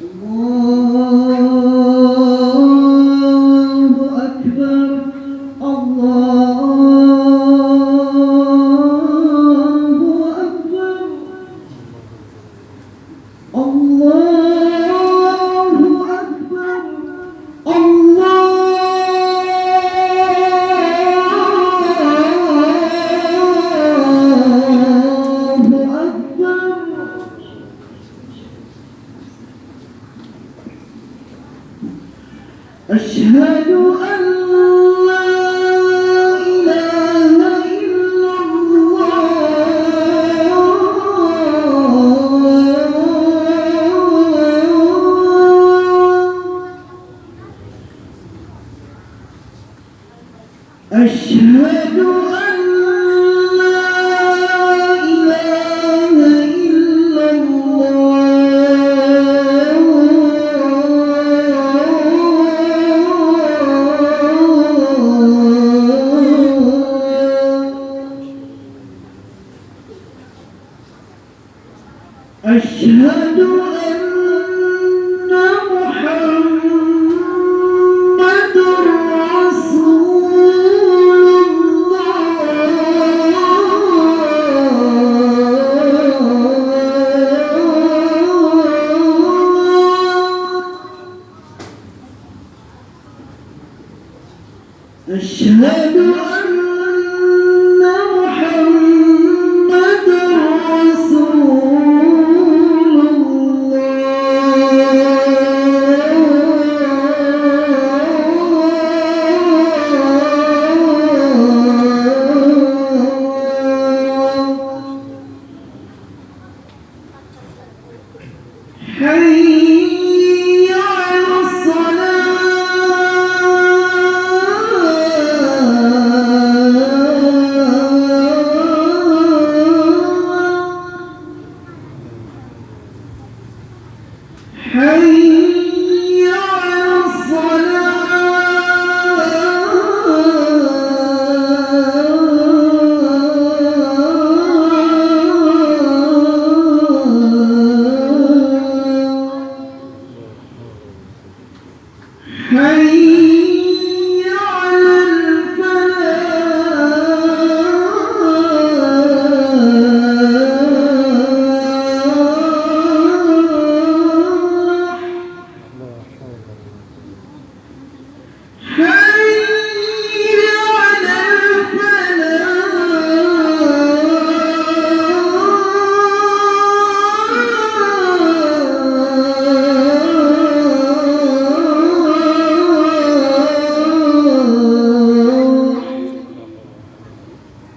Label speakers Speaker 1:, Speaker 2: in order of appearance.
Speaker 1: الله أشهد أن لا إله إلا الله. أشهد أن أشهد أن محمد رسول الله. أشهد أن حي